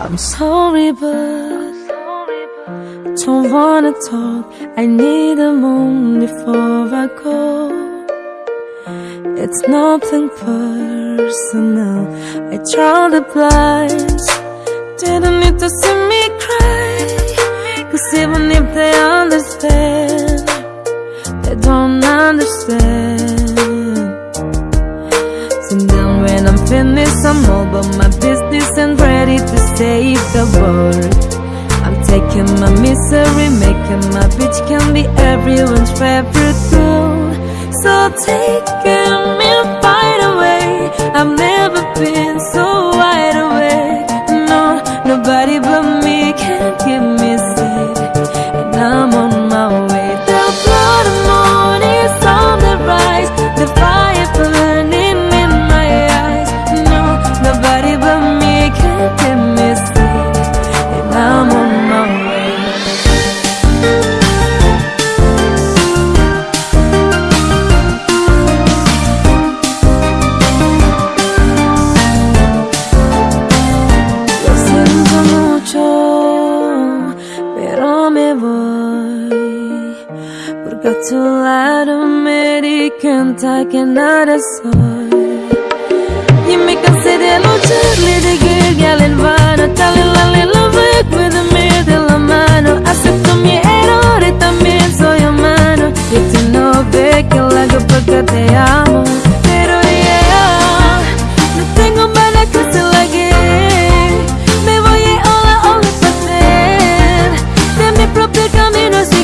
I'm sorry, but don't wanna talk. I need a moment before I go. It's nothing personal. I draw the blinds. Didn't need to see me cry. Cause even if they understand, they don't understand. Save. I'm taking my misery, making my bitch can be everyone's favorite girl. So taking me right away. I've never been so wide awake. No, nobody but me Too loud American que nada soy. Y me cansé de luchar, de girl, en vano Dale la little back with a mirror de la mano Acepto mi error y también soy humano Y tú no ves que lo porque te amo. Pero yeah, no tengo para que se la Me voy a ola, ola, hacer De mi propio camino